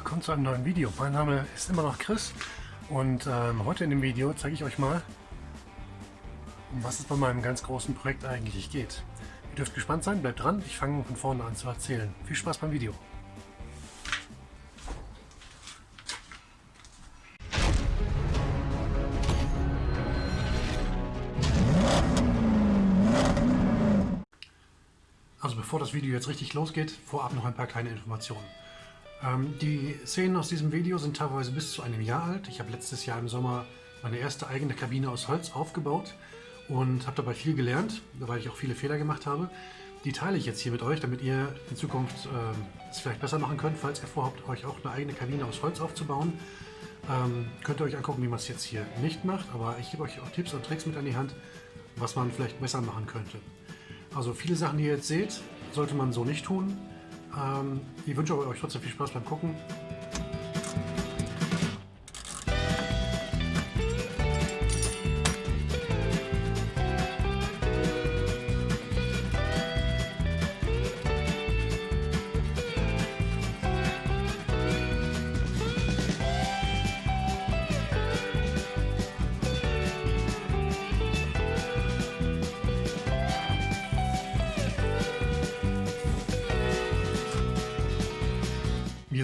willkommen zu einem neuen Video. Mein Name ist immer noch Chris und ähm, heute in dem Video zeige ich euch mal, um was es bei meinem ganz großen Projekt eigentlich geht. Ihr dürft gespannt sein, bleibt dran, ich fange von vorne an zu erzählen. Viel Spaß beim Video. Also bevor das Video jetzt richtig losgeht, vorab noch ein paar kleine Informationen. Ähm, die Szenen aus diesem Video sind teilweise bis zu einem Jahr alt. Ich habe letztes Jahr im Sommer meine erste eigene Kabine aus Holz aufgebaut und habe dabei viel gelernt, weil ich auch viele Fehler gemacht habe. Die teile ich jetzt hier mit euch, damit ihr in Zukunft äh, es vielleicht besser machen könnt, falls ihr vorhabt, euch auch eine eigene Kabine aus Holz aufzubauen. Ähm, könnt ihr euch angucken, wie man es jetzt hier nicht macht, aber ich gebe euch auch Tipps und Tricks mit an die Hand, was man vielleicht besser machen könnte. Also viele Sachen, die ihr jetzt seht, sollte man so nicht tun. Ähm, ich wünsche euch trotzdem viel Spaß beim Gucken.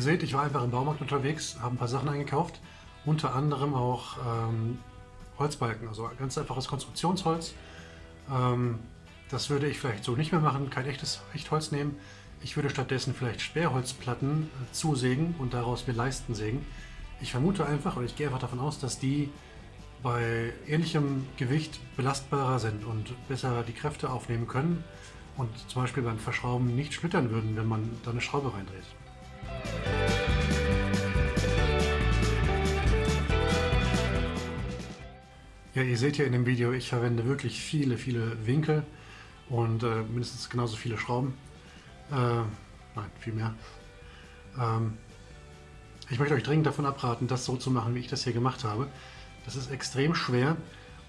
Seht, ich war einfach im Baumarkt unterwegs, habe ein paar Sachen eingekauft, unter anderem auch ähm, Holzbalken, also ganz einfaches Konstruktionsholz. Ähm, das würde ich vielleicht so nicht mehr machen, kein echtes Echtholz nehmen. Ich würde stattdessen vielleicht Sperrholzplatten äh, zusägen und daraus mir Leisten sägen. Ich vermute einfach, oder ich gehe einfach davon aus, dass die bei ähnlichem Gewicht belastbarer sind und besser die Kräfte aufnehmen können und zum Beispiel beim Verschrauben nicht splittern würden, wenn man da eine Schraube reindreht. Ja, ihr seht hier in dem Video, ich verwende wirklich viele, viele Winkel und äh, mindestens genauso viele Schrauben. Äh, nein, viel mehr. Ähm, ich möchte euch dringend davon abraten, das so zu machen, wie ich das hier gemacht habe. Das ist extrem schwer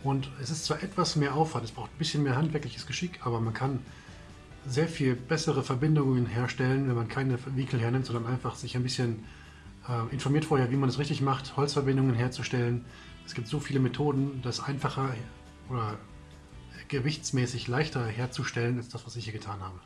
und es ist zwar etwas mehr Aufwand, es braucht ein bisschen mehr handwerkliches Geschick, aber man kann sehr viel bessere Verbindungen herstellen, wenn man keine Winkel hernimmt, sondern einfach sich ein bisschen äh, informiert vorher, wie man es richtig macht, Holzverbindungen herzustellen. Es gibt so viele Methoden, das einfacher oder gewichtsmäßig leichter herzustellen, als das, was ich hier getan habe.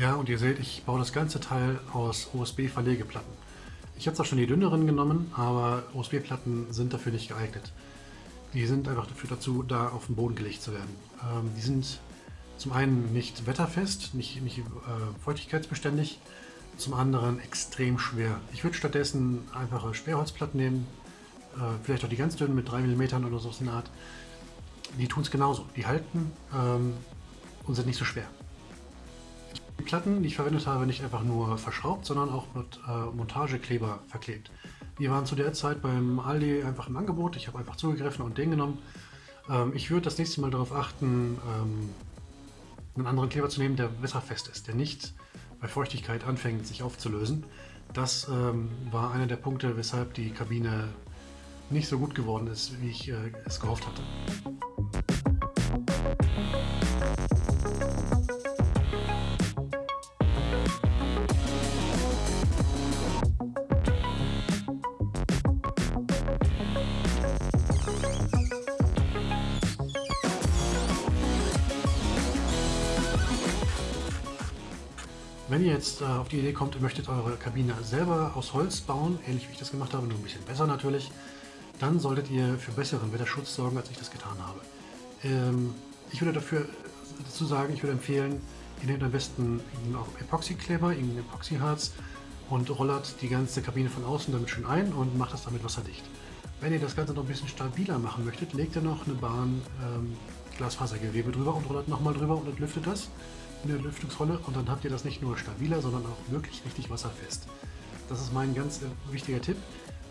Ja, und ihr seht, ich baue das ganze Teil aus USB-Verlegeplatten. Ich habe zwar schon die dünneren genommen, aber USB-Platten sind dafür nicht geeignet. Die sind einfach dafür dazu, da auf den Boden gelegt zu werden. Ähm, die sind zum einen nicht wetterfest, nicht, nicht äh, feuchtigkeitsbeständig, zum anderen extrem schwer. Ich würde stattdessen einfache Sperrholzplatten nehmen, äh, vielleicht auch die ganz dünnen mit 3 mm oder so in der Art. Die tun es genauso. Die halten ähm, und sind nicht so schwer. Die Platten, die ich verwendet habe, nicht einfach nur verschraubt, sondern auch mit äh, Montagekleber verklebt. Die waren zu der Zeit beim Aldi einfach im Angebot. Ich habe einfach zugegriffen und den genommen. Ähm, ich würde das nächste Mal darauf achten, ähm, einen anderen Kleber zu nehmen, der wetterfest ist, der nicht bei Feuchtigkeit anfängt, sich aufzulösen. Das ähm, war einer der Punkte, weshalb die Kabine nicht so gut geworden ist, wie ich äh, es gehofft hatte. Wenn ihr jetzt äh, auf die Idee kommt, ihr möchtet eure Kabine selber aus Holz bauen, ähnlich wie ich das gemacht habe, nur ein bisschen besser natürlich, dann solltet ihr für besseren Wetterschutz sorgen, als ich das getan habe. Ähm, ich würde dafür dazu sagen, ich würde empfehlen, ihr nehmt am besten Epoxykleber, irgendein Epoxyharz und rollert die ganze Kabine von außen damit schön ein und macht das damit wasserdicht. Wenn ihr das Ganze noch ein bisschen stabiler machen möchtet, legt ihr noch eine Bahn ähm, Glasfasergewebe drüber und rollert nochmal drüber und lüftet das. In der Lüftungsrolle und dann habt ihr das nicht nur stabiler, sondern auch wirklich richtig wasserfest. Das ist mein ganz äh, wichtiger Tipp.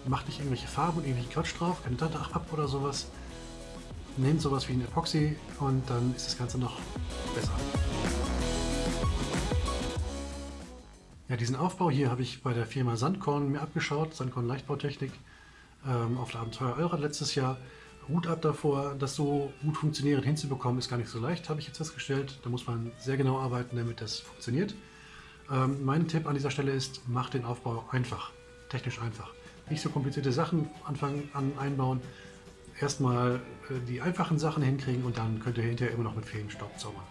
Macht nicht irgendwelche Farben und irgendwelche Quatsch drauf, keine Tante ab oder sowas. Nehmt sowas wie ein Epoxy und dann ist das Ganze noch besser. Ja, diesen Aufbau hier habe ich bei der Firma Sandkorn mir abgeschaut, Sandkorn Leichtbautechnik ähm, auf der Abenteuer Eurer letztes Jahr. Hut ab davor, das so gut funktionierend hinzubekommen, ist gar nicht so leicht, habe ich jetzt festgestellt. Da muss man sehr genau arbeiten, damit das funktioniert. Ähm, mein Tipp an dieser Stelle ist, macht den Aufbau einfach, technisch einfach. Nicht so komplizierte Sachen anfangen an einbauen. Erstmal äh, die einfachen Sachen hinkriegen und dann könnt ihr hinterher immer noch mit Feenstaub zaubern.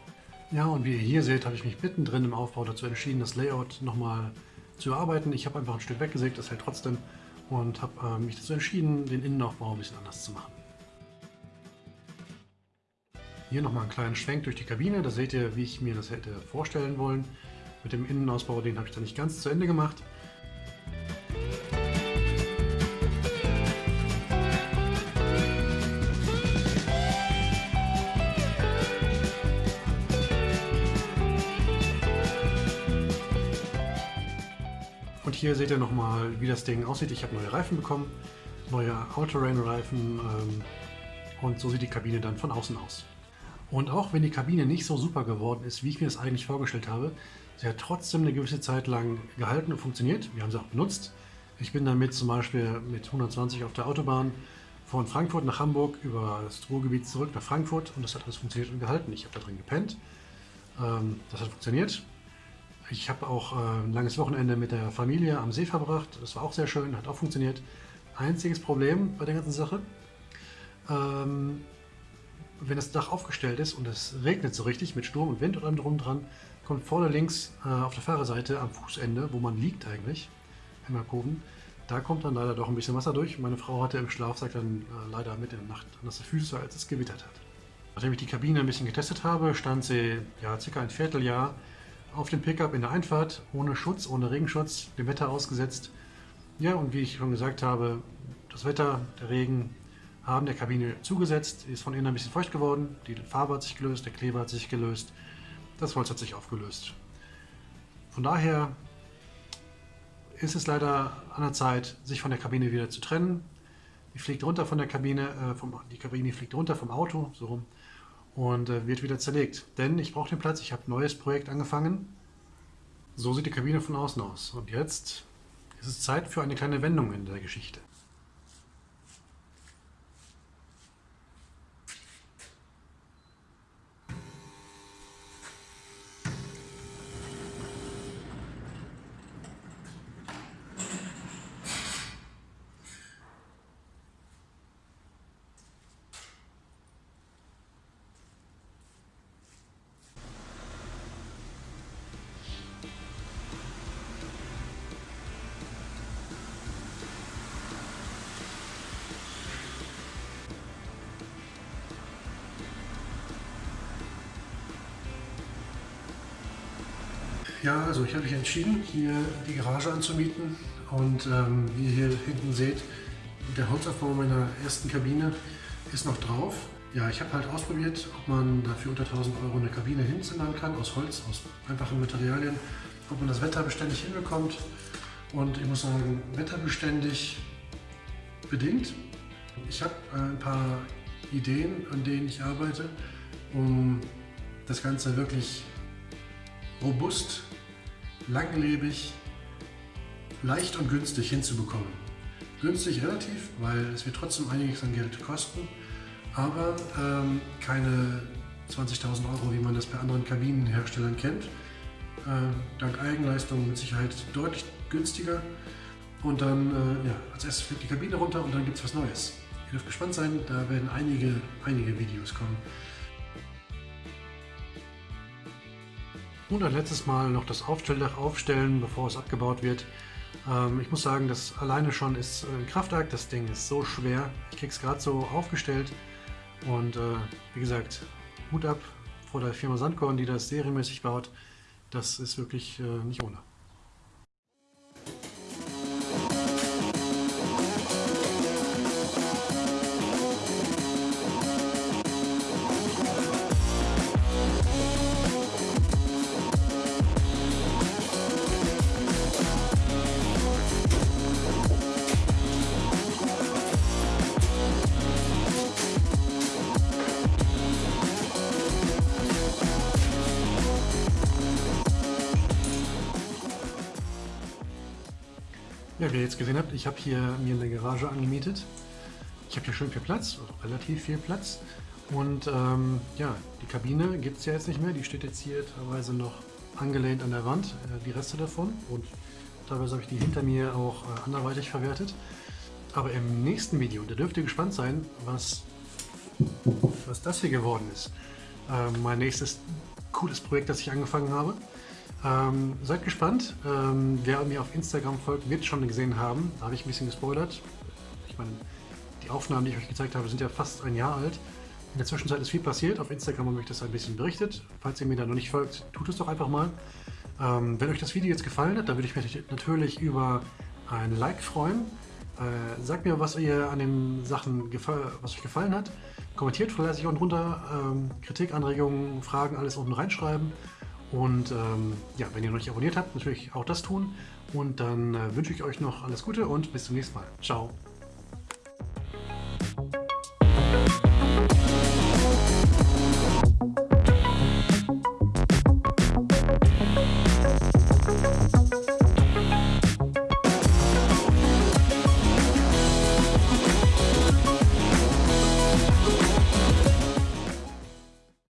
Ja, und wie ihr hier seht, habe ich mich mittendrin im Aufbau dazu entschieden, das Layout nochmal zu erarbeiten. Ich habe einfach ein Stück weggesägt, das hält trotzdem und habe äh, mich dazu entschieden, den Innenaufbau ein bisschen anders zu machen. Hier nochmal einen kleinen Schwenk durch die Kabine, da seht ihr, wie ich mir das hätte vorstellen wollen. Mit dem Innenausbau, den habe ich da nicht ganz zu Ende gemacht. Und hier seht ihr nochmal, wie das Ding aussieht. Ich habe neue Reifen bekommen, neue All-Terrain-Reifen ähm, und so sieht die Kabine dann von außen aus. Und auch wenn die Kabine nicht so super geworden ist, wie ich mir das eigentlich vorgestellt habe, sie hat trotzdem eine gewisse Zeit lang gehalten und funktioniert. Wir haben sie auch benutzt. Ich bin damit zum Beispiel mit 120 auf der Autobahn von Frankfurt nach Hamburg über das Ruhrgebiet zurück nach Frankfurt und das hat alles funktioniert und gehalten. Ich habe da drin gepennt. Ähm, das hat funktioniert. Ich habe auch äh, ein langes Wochenende mit der Familie am See verbracht. Das war auch sehr schön, hat auch funktioniert. Einziges Problem bei der ganzen Sache, ähm, wenn das Dach aufgestellt ist und es regnet so richtig mit Sturm und Wind und allem drum dran, kommt vorne links äh, auf der Fahrerseite am Fußende, wo man liegt eigentlich, im Alkoven, da kommt dann leider doch ein bisschen Wasser durch. Meine Frau hatte im Schlafsack dann äh, leider mit in der Nacht nasse Füße, als es gewittert hat. Nachdem ich die Kabine ein bisschen getestet habe, stand sie ja circa ein Vierteljahr auf dem Pickup in der Einfahrt, ohne Schutz, ohne Regenschutz, dem Wetter ausgesetzt. Ja, und wie ich schon gesagt habe, das Wetter, der Regen haben der Kabine zugesetzt, ist von innen ein bisschen feucht geworden, die Farbe hat sich gelöst, der Kleber hat sich gelöst, das Holz hat sich aufgelöst. Von daher ist es leider an der Zeit, sich von der Kabine wieder zu trennen. Die fliegt runter von der Kabine, äh, vom, die Kabine fliegt runter vom Auto, so rum, und äh, wird wieder zerlegt. Denn ich brauche den Platz, ich habe ein neues Projekt angefangen. So sieht die Kabine von außen aus. Und jetzt ist es Zeit für eine kleine Wendung in der Geschichte. Ja, also ich habe mich entschieden, hier die Garage anzumieten und ähm, wie ihr hier hinten seht, der Holzaufbau meiner ersten Kabine ist noch drauf. Ja, ich habe halt ausprobiert, ob man dafür unter 1000 Euro eine Kabine hinzimmern kann, aus Holz, aus einfachen Materialien, ob man das wetterbeständig hinbekommt. Und ich muss sagen, wetterbeständig bedingt. Ich habe äh, ein paar Ideen, an denen ich arbeite, um das Ganze wirklich robust langlebig, leicht und günstig hinzubekommen. Günstig relativ, weil es wird trotzdem einiges an Geld kosten, aber ähm, keine 20.000 Euro, wie man das bei anderen Kabinenherstellern kennt. Äh, dank Eigenleistung mit Sicherheit deutlich günstiger. Und dann, äh, ja, als erstes fliegt die Kabine runter und dann gibt es was Neues. Ihr dürft gespannt sein, da werden einige, einige Videos kommen. Und ein letztes Mal noch das Aufstelldach aufstellen, bevor es abgebaut wird. Ähm, ich muss sagen, das alleine schon ist ein Kraftakt. Das Ding ist so schwer. Ich kriege es gerade so aufgestellt. Und äh, wie gesagt, Hut ab vor der Firma Sandkorn, die das serienmäßig baut. Das ist wirklich äh, nicht ohne. Ja, wie ihr jetzt gesehen habt, ich habe hier mir eine Garage angemietet. Ich habe hier schön viel Platz, relativ viel Platz. Und ähm, ja, die Kabine gibt es ja jetzt nicht mehr. Die steht jetzt hier teilweise noch angelehnt an der Wand, äh, die Reste davon. Und teilweise habe ich die hinter mir auch äh, anderweitig verwertet. Aber im nächsten Video, da dürft ihr gespannt sein, was, was das hier geworden ist. Ähm, mein nächstes cooles Projekt, das ich angefangen habe. Ähm, seid gespannt. Ähm, wer mir auf Instagram folgt, wird schon gesehen haben. Da habe ich ein bisschen gespoilert. Ich meine, die Aufnahmen, die ich euch gezeigt habe, sind ja fast ein Jahr alt. In der Zwischenzeit ist viel passiert. Auf Instagram habe ich das ein bisschen berichtet. Falls ihr mir da noch nicht folgt, tut es doch einfach mal. Ähm, wenn euch das Video jetzt gefallen hat, dann würde ich mich natürlich über ein Like freuen. Äh, sagt mir, was ihr an den Sachen was euch gefallen hat. Kommentiert fleißig unten drunter. Ähm, Kritik, Anregungen, Fragen, alles unten reinschreiben. Und ähm, ja, wenn ihr noch nicht abonniert habt, natürlich auch das tun. Und dann äh, wünsche ich euch noch alles Gute und bis zum nächsten Mal. Ciao.